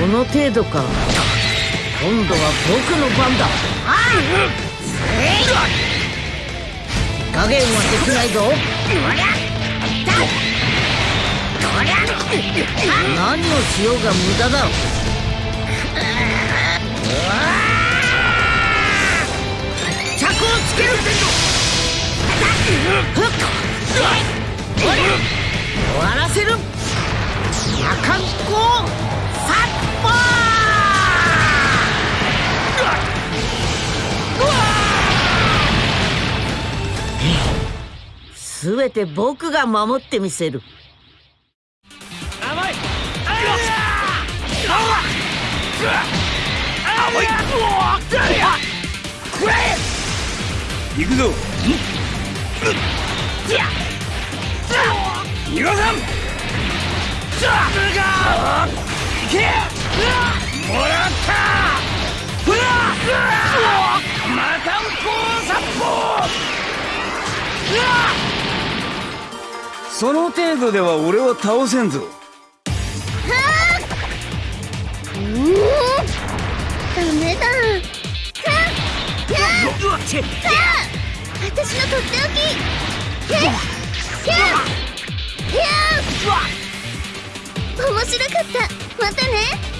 この程度か。今度は僕の番だ。加減はできないぞ。何をしようが無駄だ。着をつけるすべて僕が守ってみせる。甘い。行くぞ逃がさん行けもらったまたんこ殺法その程度では俺は倒せんぞ。うんダメだ私のとっておき面白かったまたね